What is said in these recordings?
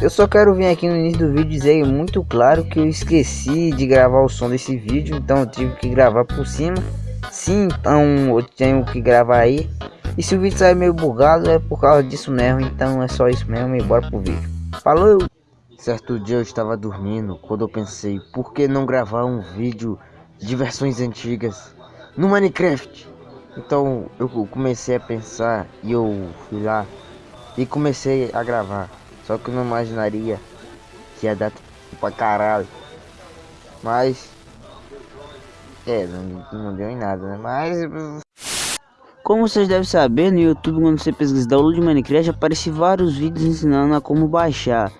Eu só quero vir aqui no início do vídeo dizer muito claro que eu esqueci de gravar o som desse vídeo, então eu tive que gravar por cima. Sim, então eu tenho que gravar aí. E se o vídeo sair meio bugado é por causa disso mesmo, então é só isso mesmo e bora pro vídeo. Falou! Certo dia eu estava dormindo quando eu pensei, por que não gravar um vídeo de versões antigas no Minecraft? Então eu comecei a pensar e eu fui lá e comecei a gravar. Só que eu não imaginaria que ia dar pra caralho. Mas. É, não, não deu em nada, né? Mas. Como vocês devem saber, no YouTube, quando você pesquisa download de Minecraft, aparece vários vídeos ensinando a como baixar.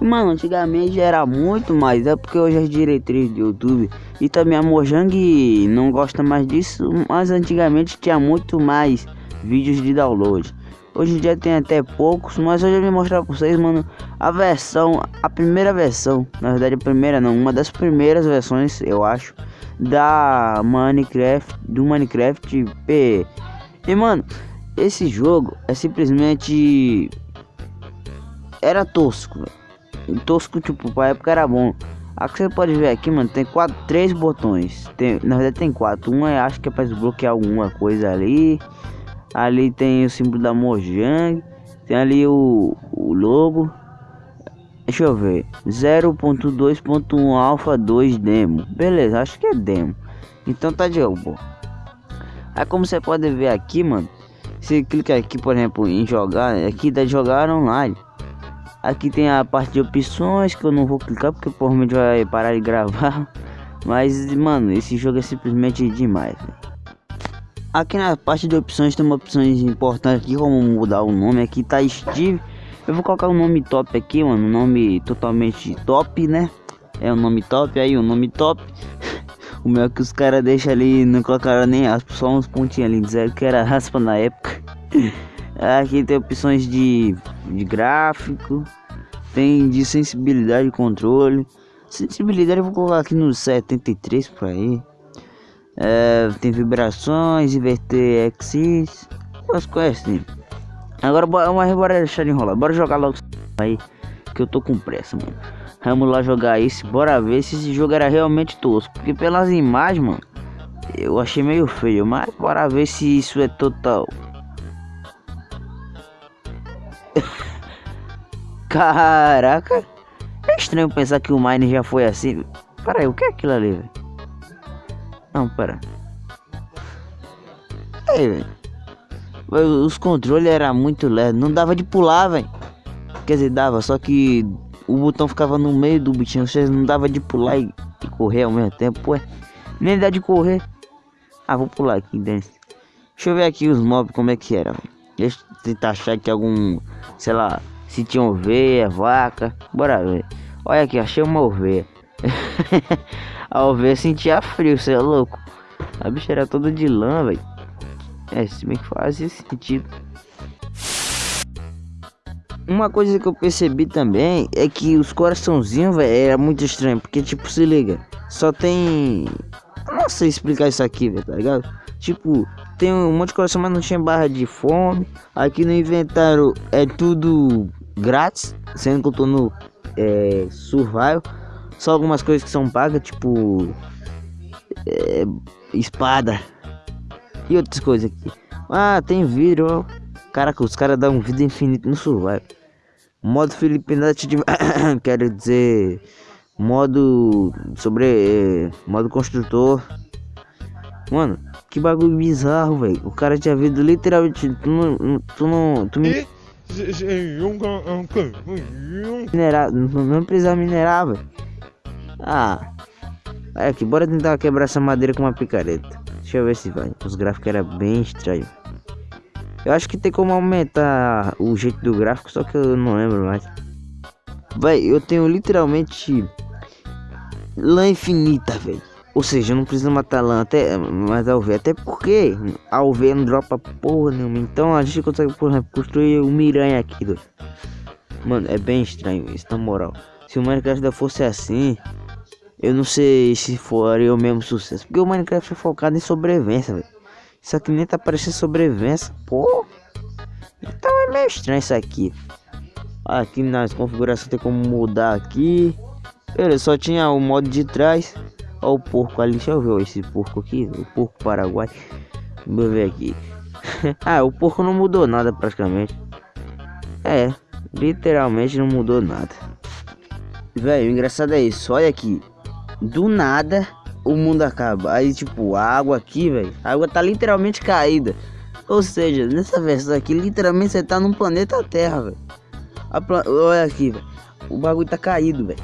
E, mano, antigamente era muito mais, é porque hoje as diretrizes do YouTube e também a Mojang não gosta mais disso, mas antigamente tinha muito mais vídeos de download. Hoje em dia tem até poucos, mas hoje eu vou mostrar pra vocês, mano, a versão, a primeira versão, na verdade a primeira não, uma das primeiras versões, eu acho, da Minecraft, do Minecraft P. E mano, esse jogo é simplesmente era tosco, véio. tosco tipo, pra época era bom. Aqui você pode ver aqui, mano, tem quatro, três botões. Tem, na verdade tem quatro. Um é acho que é para desbloquear alguma coisa ali. Ali tem o símbolo da Mojang. Tem ali o, o logo. Deixa eu ver. 0.2.1 Alpha 2 Demo. Beleza, acho que é demo. Então tá de boa. Aí como você pode ver aqui, mano. Você clica aqui, por exemplo, em jogar. Aqui dá de jogar online. Aqui tem a parte de opções que eu não vou clicar porque provavelmente vai parar de gravar. Mas, mano, esse jogo é simplesmente demais. Véio. Aqui na parte de opções tem uma opções importantes aqui, como mudar o nome. Aqui tá Steve. Eu vou colocar o um nome top aqui, mano. Nome totalmente top, né? É o um nome top, aí o um nome top. o meu que os caras deixam ali, não colocaram nem aspas, só uns pontinhos ali, disseram que era raspa na época. aqui tem opções de, de gráfico, tem de sensibilidade e controle. Sensibilidade eu vou colocar aqui no 73 por aí. É, tem vibrações, inverter axis, as coisas assim. Agora mas bora deixar de enrolar, bora jogar logo aí, que eu tô com pressa, mano. Vamos lá jogar isso, bora ver se esse jogo era realmente tosco, porque pelas imagens, mano, eu achei meio feio, mas bora ver se isso é total. Caraca, é estranho pensar que o Mine já foi assim. Para o que é aquilo ali, velho? Não, pera. Aí, velho. Os controles era muito leve, não dava de pular, velho. Quer dizer, dava, só que o botão ficava no meio do bichinho, você não dava de pular e, e, correr ao mesmo tempo, ué. Nem dá de correr. Ah, vou pular aqui dentro. Deixa eu ver aqui os mobs como é que era. Deixa eu tentar achar aqui algum, sei lá, se tinha ovelha, vaca. Bora ver. Olha aqui, achei uma ovelha. A ovelha sentia frio, você é louco. A bicha era toda de lã, velho. É, se bem que sentido. Uma coisa que eu percebi também é que os coraçãozinhos, velho, era muito estranho. Porque, tipo, se liga, só tem. não sei explicar isso aqui, velho, tá ligado? Tipo, tem um monte de coração, mas não tinha barra de fome. Aqui no inventário é tudo grátis, sendo que eu tô no é, survival. Só algumas coisas que são pagas, tipo. É, espada. E outras coisas aqui. Ah, tem vidro, ó. Caraca, os caras dão vida infinita no survival. Modo Filipinete de. Quero dizer. Modo. Sobre. É, modo construtor. Mano, que bagulho bizarro, velho. O cara tinha vindo literalmente. Tu não. Tu não. Tu me. Minerar. Não, não precisava minerar, velho. Ah, olha aqui, bora tentar quebrar essa madeira com uma picareta. Deixa eu ver se vai. Os gráficos eram bem estranhos. Eu acho que tem como aumentar o jeito do gráfico, só que eu não lembro mais. Vai, eu tenho literalmente lã infinita, velho. Ou seja, eu não preciso matar lã até mais a UV, até porque a UV não dropa porra nenhuma. Então a gente consegue, por exemplo, construir um miranha aqui. Mano, é bem estranho isso, na moral. Se o Minecraft ainda fosse assim, eu não sei se faria o mesmo sucesso. Porque o Minecraft é focado em sobrevivência, velho. Isso aqui nem tá parecendo sobrevivência. Pô. Então é meio estranho isso aqui. Aqui nas configurações tem como mudar aqui. Ele só tinha o modo de trás. Olha o porco ali, deixa eu ver esse porco aqui, o porco paraguai. Vamos ver aqui. ah, o porco não mudou nada praticamente. É, literalmente não mudou nada. Velho, engraçado é isso, olha aqui. Do nada o mundo acaba. Aí tipo, a água aqui, velho. A água tá literalmente caída. Ou seja, nessa versão aqui, literalmente você tá num planeta Terra, velho. Olha aqui, velho. O bagulho tá caído, velho.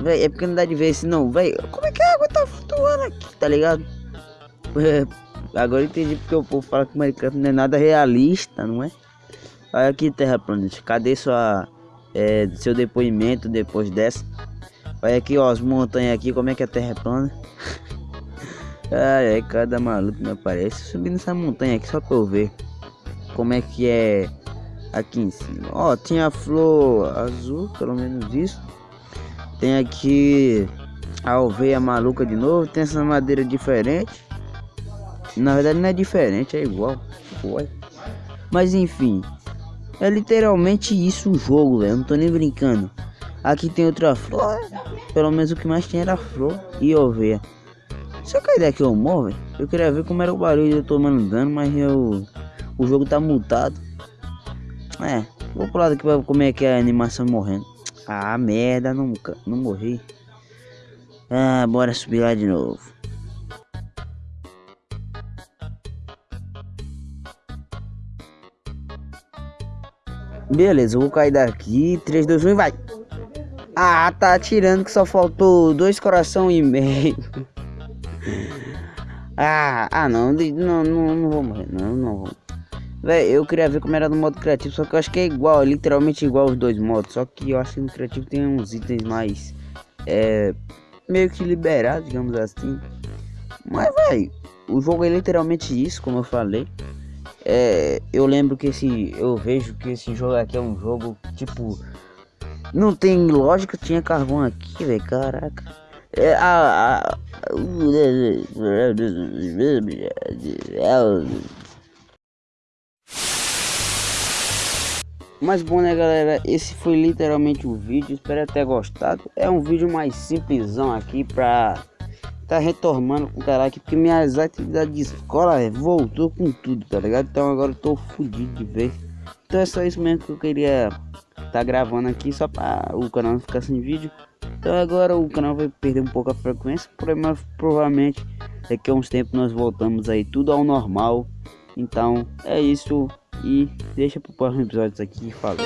Véi, é porque não dá de ver se não, velho. Como é que a água tá flutuando aqui, tá ligado? É, agora entendi porque o povo fala que o Minecraft não é nada realista, não é? Olha aqui, Terra Planet. Cadê sua, é, seu depoimento depois dessa? Olha aqui, ó, as montanhas aqui, como é que a Terra é plana. Ai, ai, cada maluco me aparece. Subindo essa montanha aqui só pra eu ver como é que é aqui em cima. Ó, tinha flor azul, pelo menos isso. Tem aqui a alveia maluca de novo. Tem essa madeira diferente. Na verdade não é diferente, é igual. Ué. Mas enfim. É literalmente isso o jogo, velho. Não tô nem brincando. Aqui tem outra flor. Pelo menos o que mais tinha era flor e oveia. Se eu cair daqui eu morro. Eu queria ver como era o barulho eu tomando dano, mas eu... O jogo tá mutado. É, vou pro lado aqui pra ver como é que é a animação morrendo. Ah, merda, não, não morri. Ah, bora subir lá de novo. Beleza, eu vou cair daqui. 3, 2, 1 e vai. Ah, tá atirando que só faltou dois coração e meio. ah, ah não, não, não, não vou morrer, não, não vou. Véi, eu queria ver como era no modo criativo, só que eu acho que é igual, é literalmente igual os dois modos. Só que eu acho que no criativo tem uns itens mais, é, meio que liberados, digamos assim. Mas, véi, o jogo é literalmente isso, como eu falei. É, eu lembro que esse, eu vejo que esse jogo aqui é um jogo, tipo, não tem lógica, tinha carvão aqui, velho, caraca. É, a, a, Mas bom né galera, esse foi literalmente o vídeo, espero ter gostado. É um vídeo mais simplesão aqui pra tá retomando com o cara aqui, porque minhas atividades de escola véio, voltou com tudo, tá ligado? Então agora eu tô fudido de vez. Então é só isso mesmo que eu queria tá gravando aqui, só para o canal não ficar sem vídeo. Então agora o canal vai perder um pouco a frequência, mas provavelmente daqui a uns tempos nós voltamos aí tudo ao normal. Então é isso. E deixa pro próximo episódio aqui. Falou.